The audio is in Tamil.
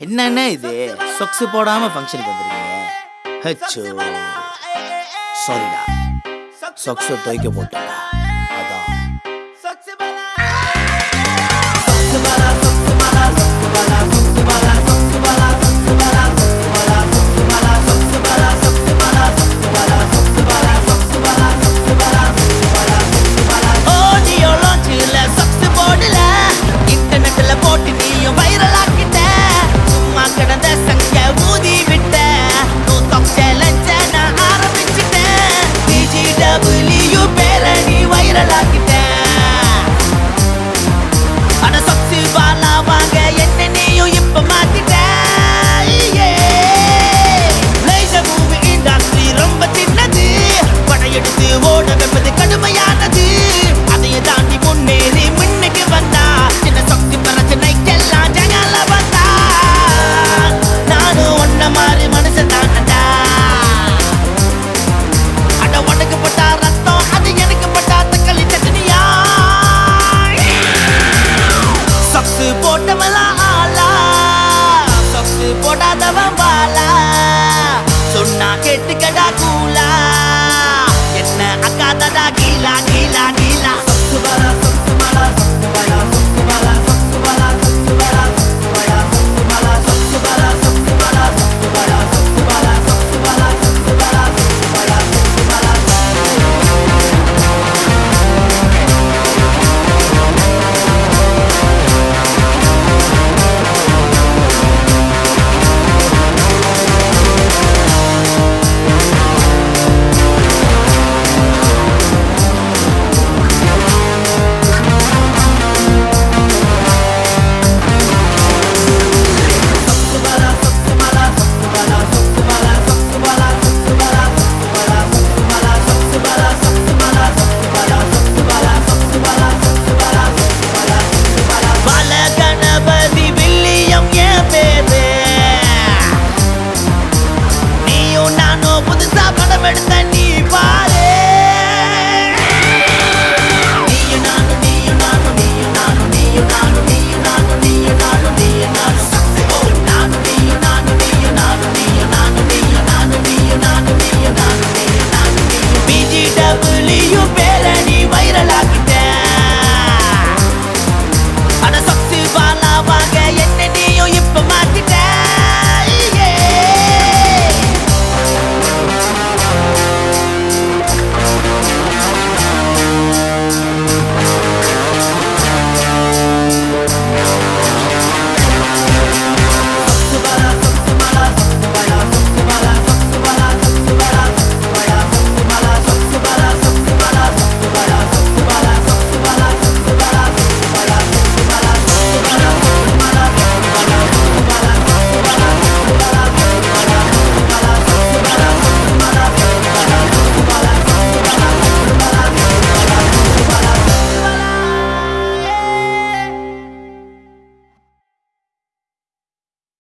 என்னண்ணே இது? சொக்ஸ் போடாம ஃபங்க்ஷனுக்கு வந்திருக்கீங்க? ஹச்சோ சாரிடா சொக்ஸ் துவைக்க போட்டேன். up with his